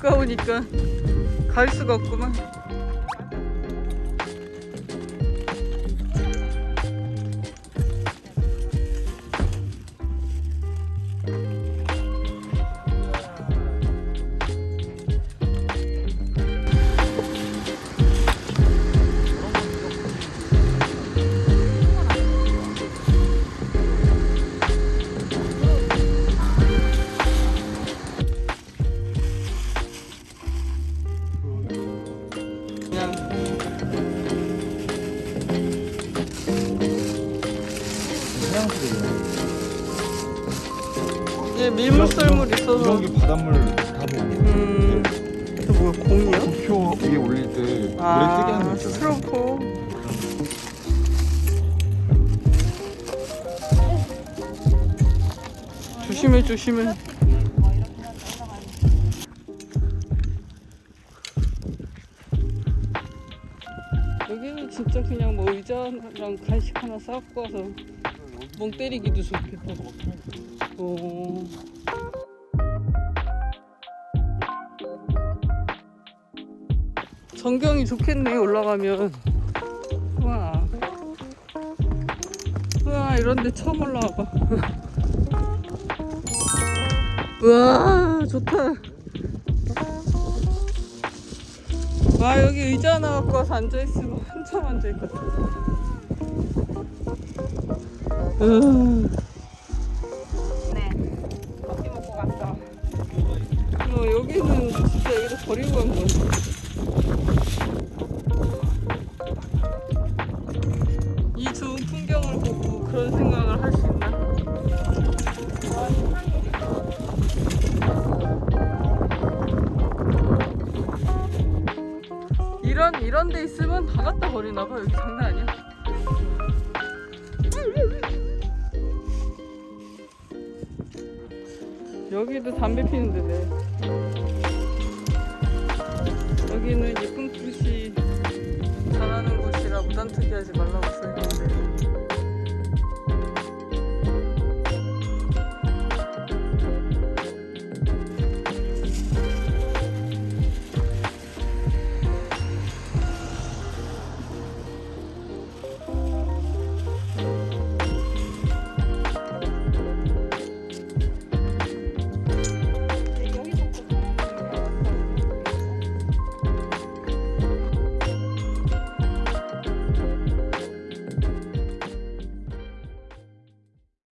무서우니까 갈 수가 없구만. 이게 밀물썰물 있어서. 이런 게 바닷물 다 보고. 음. 이거 뭐야 공이야? 도표 위에 올릴 때 물에 뜨게 하는 거 아 있잖아요. 스트로포. 조심해 조심해. 여기는 진짜 그냥 뭐 의자랑 간식 하나 싸갖고 와서 멍 때리기도 좋겠다 오. 전경이 좋겠네 올라가면 와. 와 이런데 처음 올라와봐 와 좋다 와 여기 의자 하나 갖고 와서 앉아있으면 한참 앉아있거든 으. 네. 커피 먹고 갔어. 어, 여기는 진짜 여기다 버리고 간 거야. 이 좋은 풍경을 보고 그런 생각을 할 수 있나? 이런 이런 데 있으면 다 갖다 버리나 봐. 여기 장난 아니야. 여기도 담배 피는 데네. 여기는 예쁜 푸시 잘하는 곳이라 무단 투기하지 말라고 써있네.